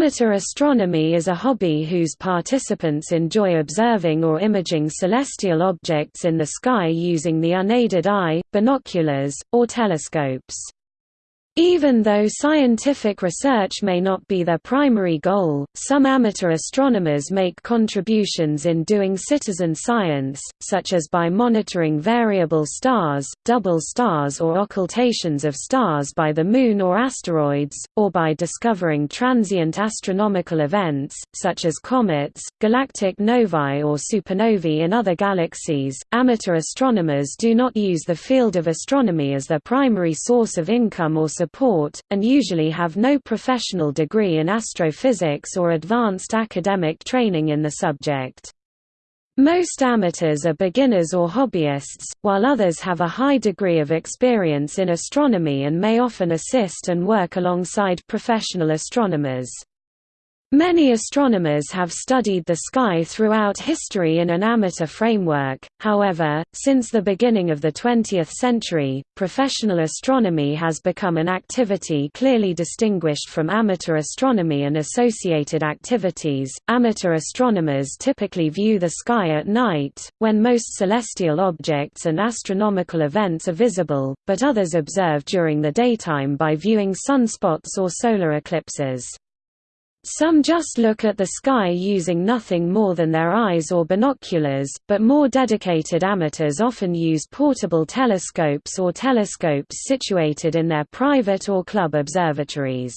Amateur astronomy is a hobby whose participants enjoy observing or imaging celestial objects in the sky using the unaided eye, binoculars, or telescopes. Even though scientific research may not be their primary goal, some amateur astronomers make contributions in doing citizen science, such as by monitoring variable stars, double stars or occultations of stars by the Moon or asteroids, or by discovering transient astronomical events, such as comets, galactic novae or supernovae in other galaxies. Amateur astronomers do not use the field of astronomy as their primary source of income or support, and usually have no professional degree in astrophysics or advanced academic training in the subject. Most amateurs are beginners or hobbyists, while others have a high degree of experience in astronomy and may often assist and work alongside professional astronomers. Many astronomers have studied the sky throughout history in an amateur framework, however, since the beginning of the 20th century, professional astronomy has become an activity clearly distinguished from amateur astronomy and associated activities. Amateur astronomers typically view the sky at night, when most celestial objects and astronomical events are visible, but others observe during the daytime by viewing sunspots or solar eclipses. Some just look at the sky using nothing more than their eyes or binoculars, but more dedicated amateurs often use portable telescopes or telescopes situated in their private or club observatories.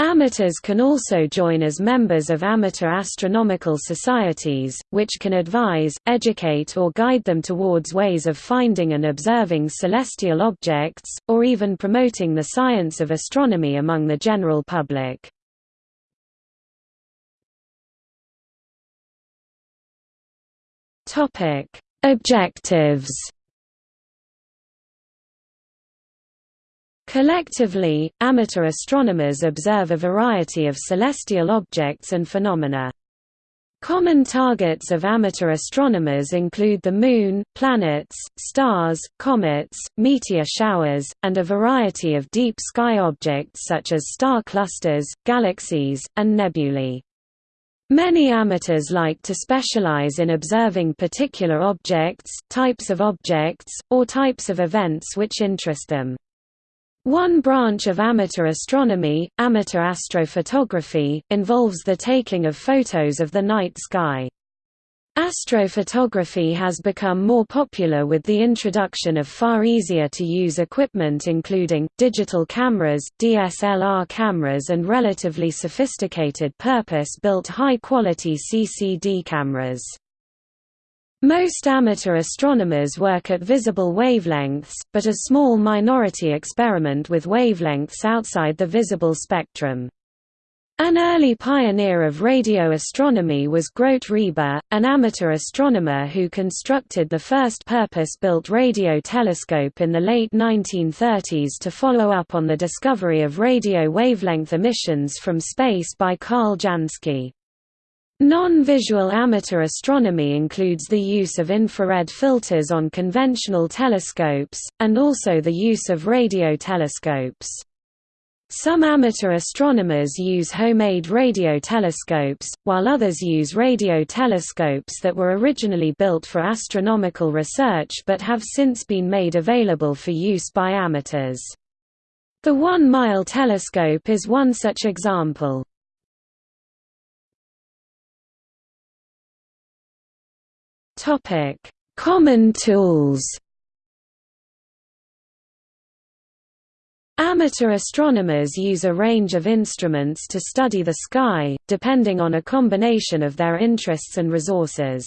Amateurs can also join as members of amateur astronomical societies, which can advise, educate or guide them towards ways of finding and observing celestial objects, or even promoting the science of astronomy among the general public. Topic: Objectives. Collectively, amateur astronomers observe a variety of celestial objects and phenomena. Common targets of amateur astronomers include the Moon, planets, stars, comets, meteor showers, and a variety of deep sky objects such as star clusters, galaxies, and nebulae. Many amateurs like to specialize in observing particular objects, types of objects, or types of events which interest them. One branch of amateur astronomy, amateur astrophotography, involves the taking of photos of the night sky. Astrophotography has become more popular with the introduction of far easier to use equipment including, digital cameras, DSLR cameras and relatively sophisticated purpose-built high-quality CCD cameras. Most amateur astronomers work at visible wavelengths, but a small minority experiment with wavelengths outside the visible spectrum. An early pioneer of radio astronomy was Grote Reber, an amateur astronomer who constructed the first purpose-built radio telescope in the late 1930s to follow up on the discovery of radio wavelength emissions from space by Carl Jansky. Non-visual amateur astronomy includes the use of infrared filters on conventional telescopes, and also the use of radio telescopes. Some amateur astronomers use homemade radio telescopes, while others use radio telescopes that were originally built for astronomical research but have since been made available for use by amateurs. The one-mile telescope is one such example. Common tools Amateur astronomers use a range of instruments to study the sky, depending on a combination of their interests and resources.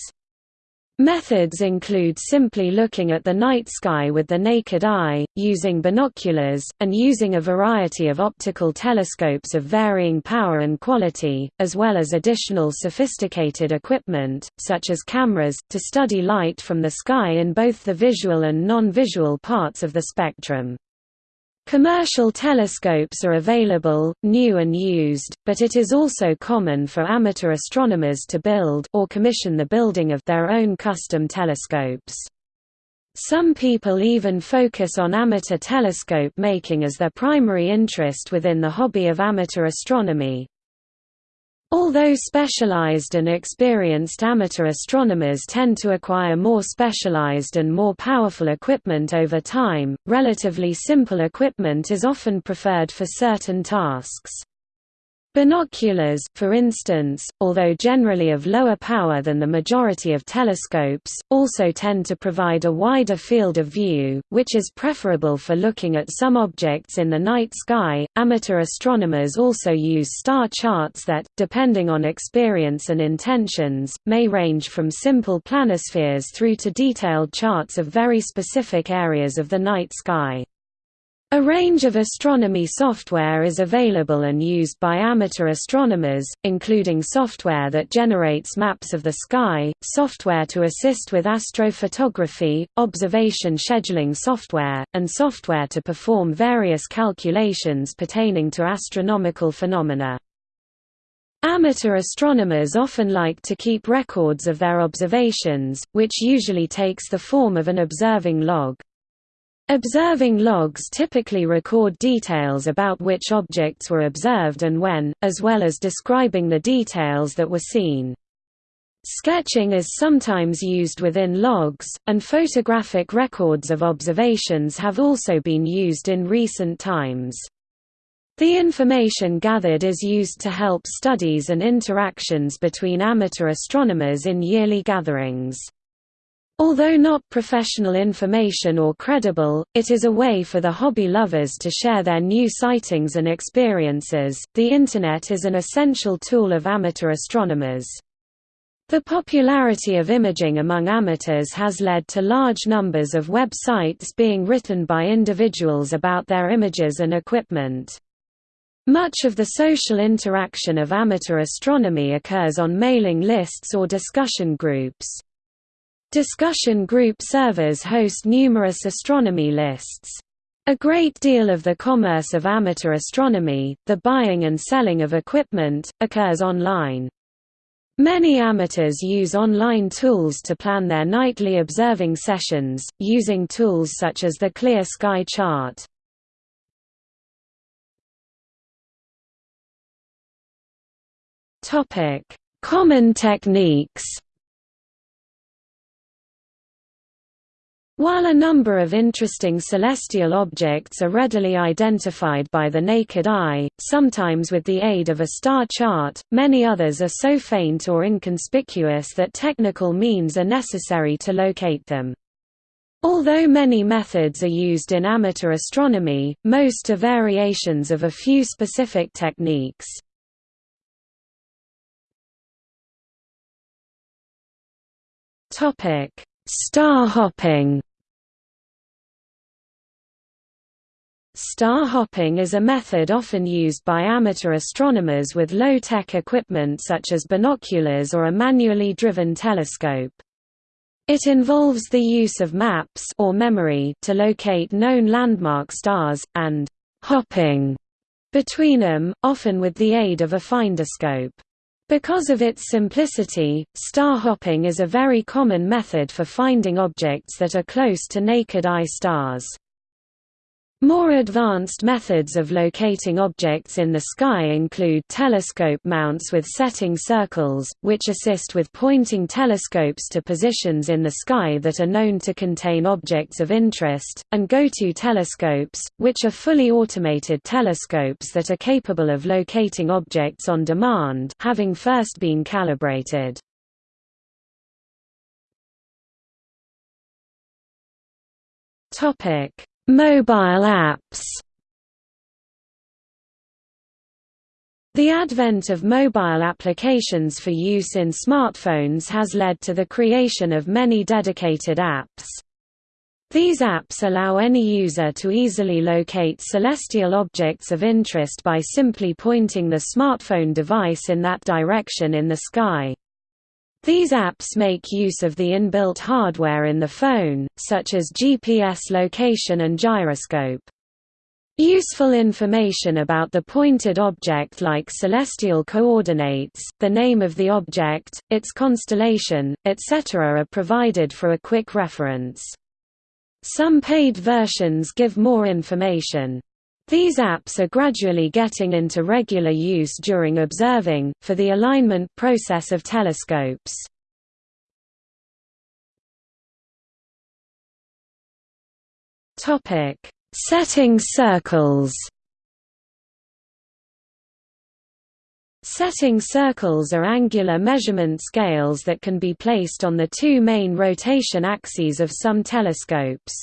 Methods include simply looking at the night sky with the naked eye, using binoculars, and using a variety of optical telescopes of varying power and quality, as well as additional sophisticated equipment, such as cameras, to study light from the sky in both the visual and non-visual parts of the spectrum. Commercial telescopes are available, new and used, but it is also common for amateur astronomers to build or commission the building of their own custom telescopes. Some people even focus on amateur telescope making as their primary interest within the hobby of amateur astronomy. Although specialized and experienced amateur astronomers tend to acquire more specialized and more powerful equipment over time, relatively simple equipment is often preferred for certain tasks. Binoculars, for instance, although generally of lower power than the majority of telescopes, also tend to provide a wider field of view, which is preferable for looking at some objects in the night sky. Amateur astronomers also use star charts that, depending on experience and intentions, may range from simple planispheres through to detailed charts of very specific areas of the night sky. A range of astronomy software is available and used by amateur astronomers, including software that generates maps of the sky, software to assist with astrophotography, observation scheduling software, and software to perform various calculations pertaining to astronomical phenomena. Amateur astronomers often like to keep records of their observations, which usually takes the form of an observing log. Observing logs typically record details about which objects were observed and when, as well as describing the details that were seen. Sketching is sometimes used within logs, and photographic records of observations have also been used in recent times. The information gathered is used to help studies and interactions between amateur astronomers in yearly gatherings. Although not professional information or credible, it is a way for the hobby lovers to share their new sightings and experiences. The Internet is an essential tool of amateur astronomers. The popularity of imaging among amateurs has led to large numbers of websites being written by individuals about their images and equipment. Much of the social interaction of amateur astronomy occurs on mailing lists or discussion groups. Discussion group servers host numerous astronomy lists. A great deal of the commerce of amateur astronomy, the buying and selling of equipment, occurs online. Many amateurs use online tools to plan their nightly observing sessions, using tools such as the Clear Sky Chart. Common techniques While a number of interesting celestial objects are readily identified by the naked eye, sometimes with the aid of a star chart, many others are so faint or inconspicuous that technical means are necessary to locate them. Although many methods are used in amateur astronomy, most are variations of a few specific techniques. Star hopping Star hopping is a method often used by amateur astronomers with low-tech equipment such as binoculars or a manually driven telescope. It involves the use of maps or memory to locate known landmark stars, and «hopping» between them, often with the aid of a finderscope. Because of its simplicity, star hopping is a very common method for finding objects that are close to naked-eye stars. More advanced methods of locating objects in the sky include telescope mounts with setting circles, which assist with pointing telescopes to positions in the sky that are known to contain objects of interest, and go-to telescopes, which are fully automated telescopes that are capable of locating objects on demand having first been calibrated. Topic Mobile apps The advent of mobile applications for use in smartphones has led to the creation of many dedicated apps. These apps allow any user to easily locate celestial objects of interest by simply pointing the smartphone device in that direction in the sky. These apps make use of the inbuilt hardware in the phone, such as GPS location and gyroscope. Useful information about the pointed object like celestial coordinates, the name of the object, its constellation, etc. are provided for a quick reference. Some paid versions give more information. These apps are gradually getting into regular use during observing, for the alignment process of telescopes. Setting circles Setting circles are angular measurement scales that can be placed on the two main rotation axes of some telescopes.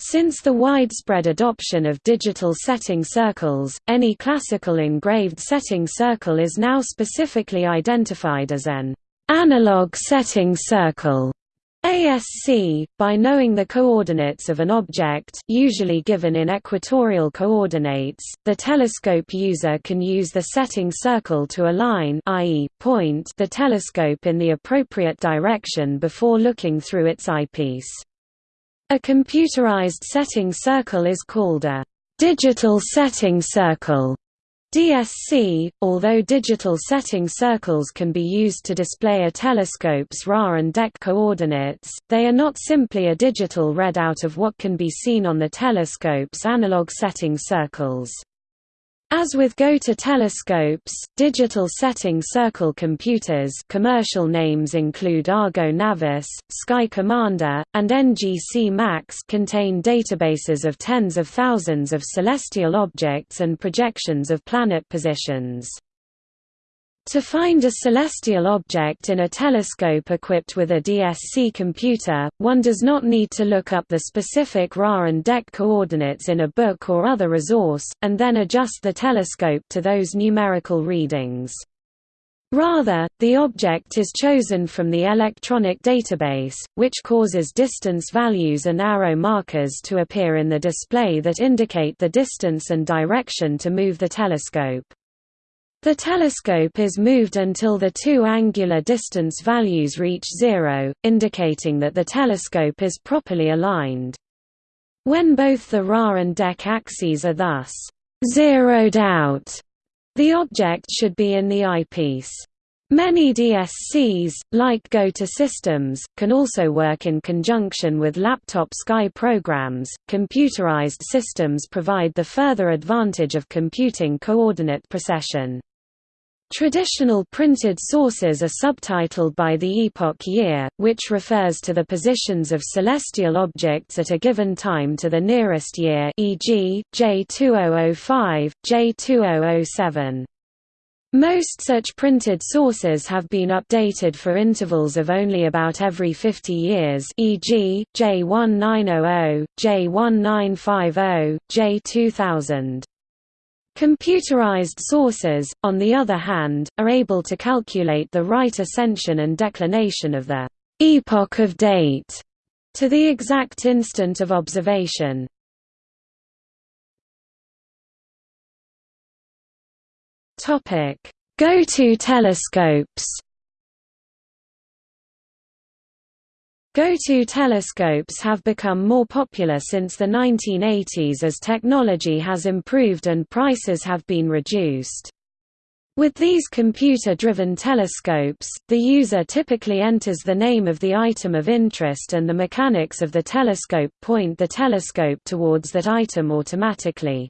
Since the widespread adoption of digital setting circles, any classical engraved setting circle is now specifically identified as an analog setting circle. ASC, by knowing the coordinates of an object usually given in equatorial coordinates, the telescope user can use the setting circle to align i.e., point the telescope in the appropriate direction before looking through its eyepiece. A computerized setting circle is called a digital setting circle. DSC, although digital setting circles can be used to display a telescope's RA and DEC coordinates, they are not simply a digital readout of what can be seen on the telescope's analog setting circles. As with GO-TO telescopes, digital setting circle computers commercial names include Argo Navis, Sky Commander, and NGC Max contain databases of tens of thousands of celestial objects and projections of planet positions. To find a celestial object in a telescope equipped with a DSC computer, one does not need to look up the specific RA and DEC coordinates in a book or other resource, and then adjust the telescope to those numerical readings. Rather, the object is chosen from the electronic database, which causes distance values and arrow markers to appear in the display that indicate the distance and direction to move the telescope. The telescope is moved until the two angular distance values reach zero, indicating that the telescope is properly aligned. When both the RA and DEC axes are thus zeroed out, the object should be in the eyepiece. Many DSCs, like GO-TO systems, can also work in conjunction with laptop sky programs. Computerized systems provide the further advantage of computing coordinate precession. Traditional printed sources are subtitled by the epoch year, which refers to the positions of celestial objects at a given time to the nearest year e.g., J2005, J2007. Most such printed sources have been updated for intervals of only about every 50 years e.g., J1900, J1950, J2000. Computerized sources, on the other hand, are able to calculate the right ascension and declination of the epoch of date to the exact instant of observation. Go-to telescopes Go-to telescopes have become more popular since the 1980s as technology has improved and prices have been reduced. With these computer-driven telescopes, the user typically enters the name of the item of interest and the mechanics of the telescope point the telescope towards that item automatically.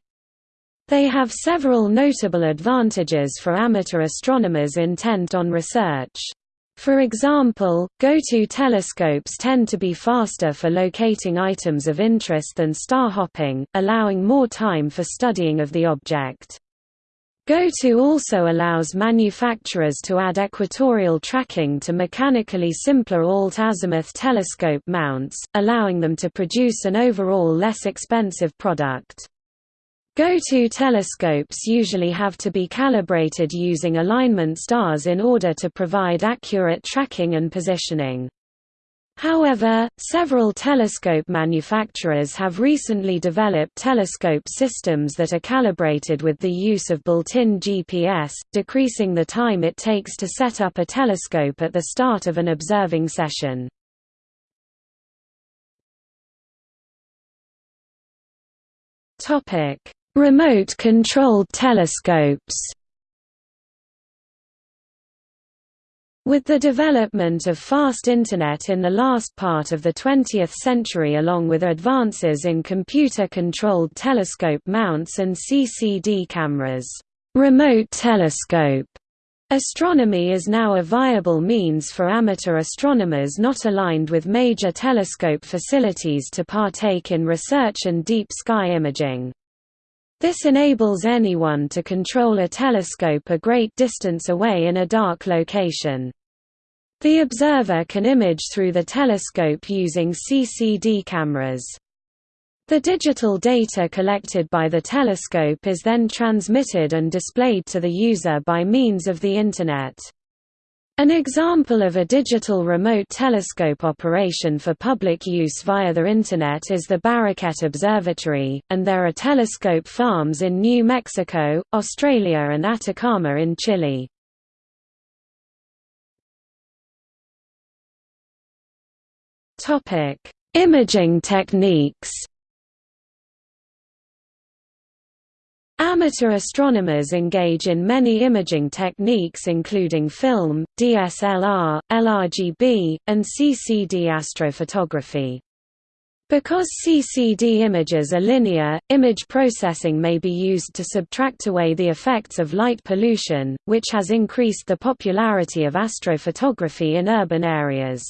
They have several notable advantages for amateur astronomers intent on research. For example, go-to telescopes tend to be faster for locating items of interest than star hopping, allowing more time for studying of the object. Go-to also allows manufacturers to add equatorial tracking to mechanically simpler alt-azimuth telescope mounts, allowing them to produce an overall less expensive product. Go-to telescopes usually have to be calibrated using alignment stars in order to provide accurate tracking and positioning. However, several telescope manufacturers have recently developed telescope systems that are calibrated with the use of built-in GPS, decreasing the time it takes to set up a telescope at the start of an observing session. Topic: Remote-controlled telescopes With the development of fast Internet in the last part of the 20th century along with advances in computer-controlled telescope mounts and CCD cameras, remote telescope Astronomy is now a viable means for amateur astronomers not aligned with major telescope facilities to partake in research and deep sky imaging. This enables anyone to control a telescope a great distance away in a dark location. The observer can image through the telescope using CCD cameras. The digital data collected by the telescope is then transmitted and displayed to the user by means of the Internet. An example of a digital remote telescope operation for public use via the Internet is the Bareket Observatory, and there are telescope farms in New Mexico, Australia and Atacama in Chile. Imaging techniques. Amateur astronomers engage in many imaging techniques including film, DSLR, LRGB, and CCD astrophotography. Because CCD images are linear, image processing may be used to subtract away the effects of light pollution, which has increased the popularity of astrophotography in urban areas.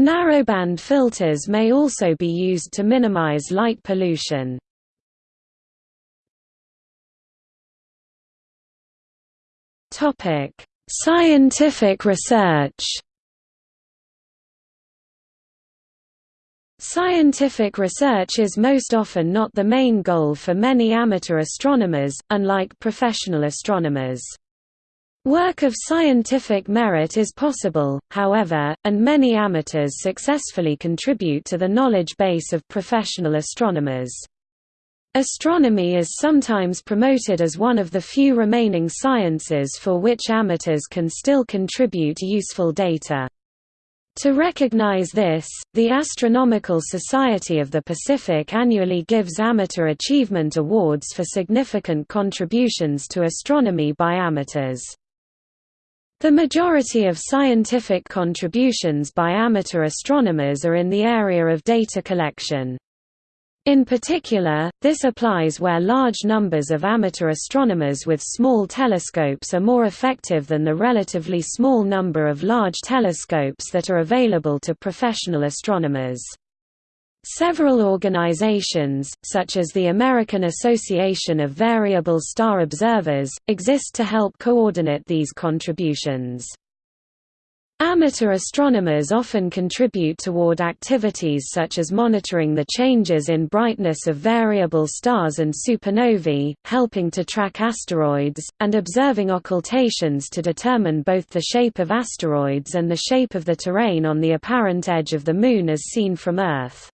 Narrowband filters may also be used to minimize light pollution. Scientific research Scientific research is most often not the main goal for many amateur astronomers, unlike professional astronomers. Work of scientific merit is possible, however, and many amateurs successfully contribute to the knowledge base of professional astronomers. Astronomy is sometimes promoted as one of the few remaining sciences for which amateurs can still contribute useful data. To recognize this, the Astronomical Society of the Pacific annually gives amateur achievement awards for significant contributions to astronomy by amateurs. The majority of scientific contributions by amateur astronomers are in the area of data collection. In particular, this applies where large numbers of amateur astronomers with small telescopes are more effective than the relatively small number of large telescopes that are available to professional astronomers. Several organizations, such as the American Association of Variable Star Observers, exist to help coordinate these contributions. Amateur astronomers often contribute toward activities such as monitoring the changes in brightness of variable stars and supernovae, helping to track asteroids, and observing occultations to determine both the shape of asteroids and the shape of the terrain on the apparent edge of the Moon as seen from Earth.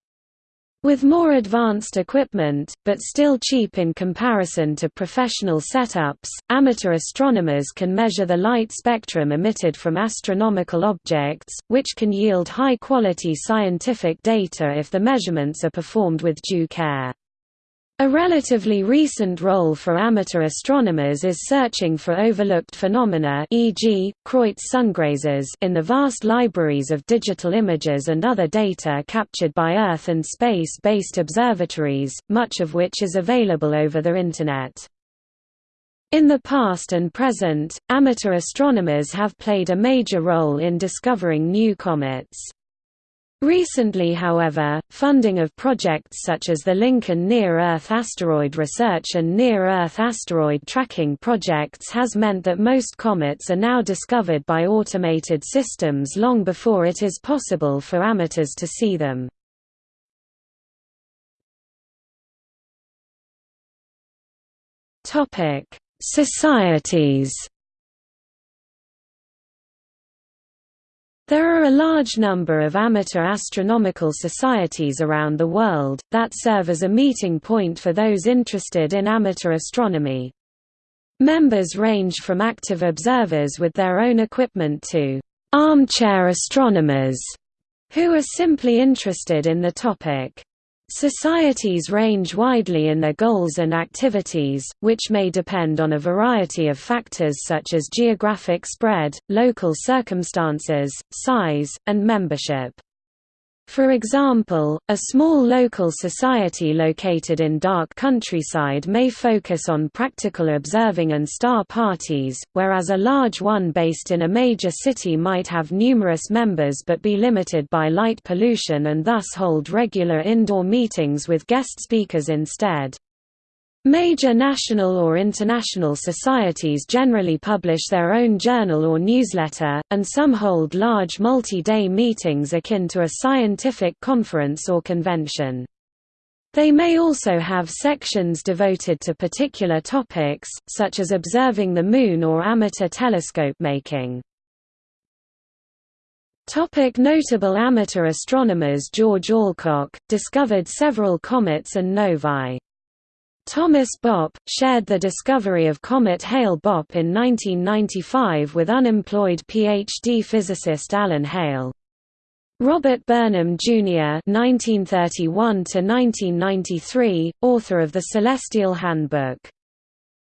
With more advanced equipment, but still cheap in comparison to professional setups, amateur astronomers can measure the light spectrum emitted from astronomical objects, which can yield high-quality scientific data if the measurements are performed with due care. A relatively recent role for amateur astronomers is searching for overlooked phenomena e.g., Kreutz sungrazers in the vast libraries of digital images and other data captured by Earth and space-based observatories, much of which is available over the Internet. In the past and present, amateur astronomers have played a major role in discovering new comets. Recently however, funding of projects such as the Lincoln Near-Earth Asteroid Research and Near-Earth Asteroid Tracking projects has meant that most comets are now discovered by automated systems long before it is possible for amateurs to see them. Societies There are a large number of amateur astronomical societies around the world, that serve as a meeting point for those interested in amateur astronomy. Members range from active observers with their own equipment to armchair astronomers, who are simply interested in the topic. Societies range widely in their goals and activities, which may depend on a variety of factors such as geographic spread, local circumstances, size, and membership. For example, a small local society located in dark countryside may focus on practical observing and star parties, whereas a large one based in a major city might have numerous members but be limited by light pollution and thus hold regular indoor meetings with guest speakers instead. Major national or international societies generally publish their own journal or newsletter, and some hold large multi-day meetings akin to a scientific conference or convention. They may also have sections devoted to particular topics, such as observing the Moon or amateur telescope making. Topic notable amateur astronomers George Alcock, discovered several comets and novae. Thomas Bopp, shared the discovery of comet Hale-Bopp in 1995 with unemployed PhD physicist Alan Hale. Robert Burnham, Jr. (1931–1993), author of the Celestial Handbook.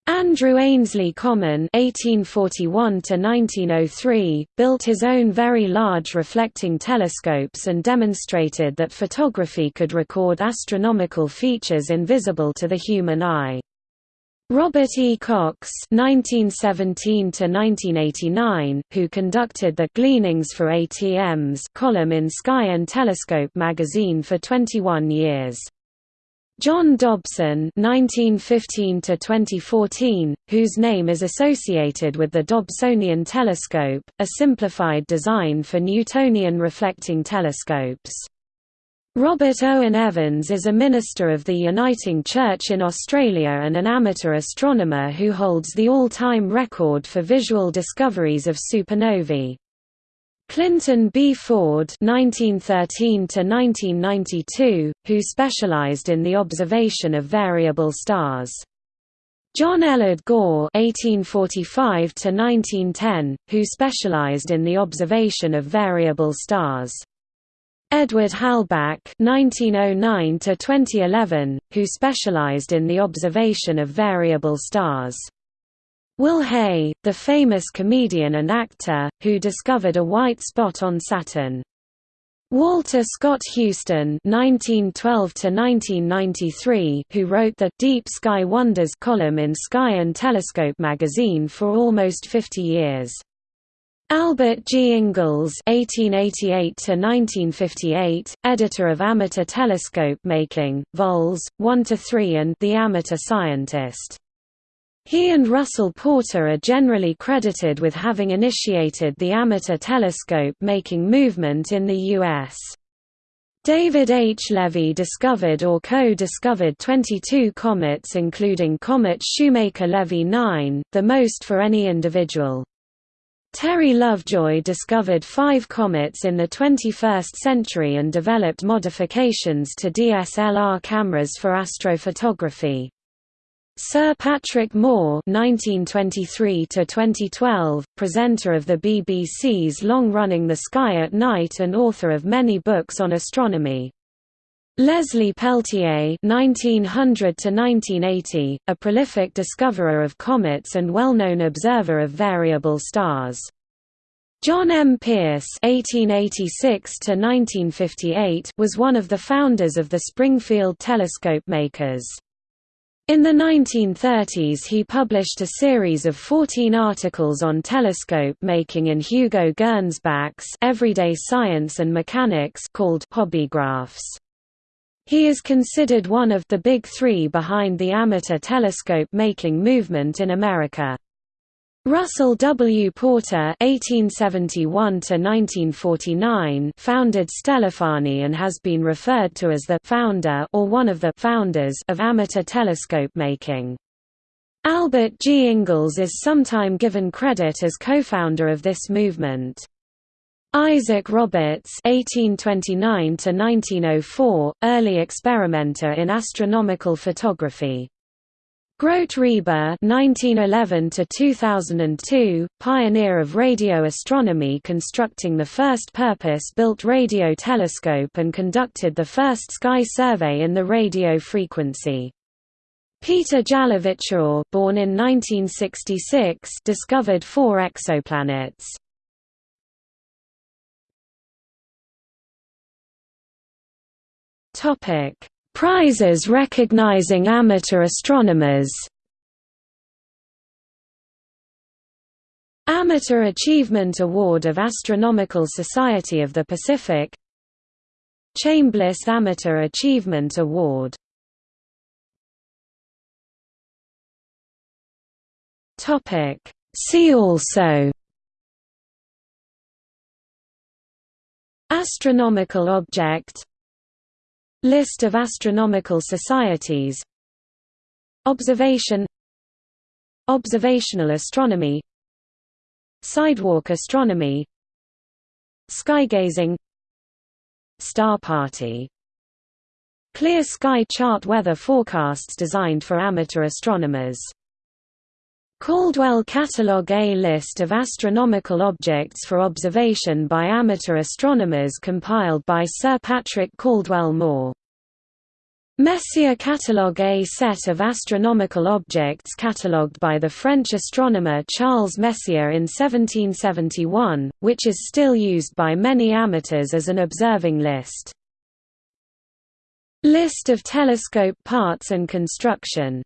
Andrew Ainslie Common (1841–1903) built his own very large reflecting telescopes and demonstrated that photography could record astronomical features invisible to the human eye. Robert E. Cox (1917–1989), who conducted the "Gleanings for ATMs" column in Sky and Telescope magazine for 21 years. John Dobson (1915–2014), whose name is associated with the Dobsonian telescope, a simplified design for Newtonian reflecting telescopes. Robert Owen Evans is a minister of the Uniting Church in Australia and an amateur astronomer who holds the all-time record for visual discoveries of supernovae. Clinton B. Ford (1913–1992), who specialized in the observation of variable stars. John Ellard Gore (1845–1910), who specialized in the observation of variable stars. Edward Halbach (1909–2011), who specialized in the observation of variable stars. Will Hay, the famous comedian and actor, who discovered a white spot on Saturn. Walter Scott Houston (1912–1993), who wrote the "Deep Sky Wonders" column in Sky and Telescope magazine for almost 50 years. Albert G. Ingalls (1888–1958), editor of Amateur Telescope Making, Vols. 1–3 and The Amateur Scientist. He and Russell Porter are generally credited with having initiated the amateur telescope-making movement in the U.S. David H. Levy discovered or co-discovered 22 comets including comet Shoemaker-Levy 9, the most for any individual. Terry Lovejoy discovered five comets in the 21st century and developed modifications to DSLR cameras for astrophotography. Sir Patrick Moore (1923–2012), presenter of the BBC's long-running The Sky at Night and author of many books on astronomy. Leslie Peltier (1900–1980), a prolific discoverer of comets and well-known observer of variable stars. John M. Pierce (1886–1958) was one of the founders of the Springfield telescope makers. In the 1930s he published a series of 14 articles on telescope making in Hugo Gernsback's Everyday Science and Mechanics called Hobbygraphs. He is considered one of the big three behind the amateur telescope making movement in America. Russell W. Porter (1871–1949) founded Stellafane and has been referred to as the founder or one of the founders of amateur telescope making. Albert G. Ingalls is sometime given credit as co-founder of this movement. Isaac Roberts (1829–1904), early experimenter in astronomical photography. Grote Reber (1911–2002), pioneer of radio astronomy, constructing the first purpose-built radio telescope and conducted the first sky survey in the radio frequency. Peter Jalowiczor, born in 1966, discovered four exoplanets. Topic Prizes recognizing amateur astronomers. Amateur Achievement Award of Astronomical Society of the Pacific. Chambliss Amateur Achievement Award. See also. Astronomical object List of astronomical societies. Observation. Observational astronomy. Sidewalk astronomy. Skygazing Star Party. Clear sky chart weather forecasts designed for amateur astronomers Caldwell Catalogue A list of astronomical objects for observation by amateur astronomers compiled by Sir Patrick Caldwell Moore. Messier catalogue A set of astronomical objects catalogued by the French astronomer Charles Messier in 1771, which is still used by many amateurs as an observing list. List of telescope parts and construction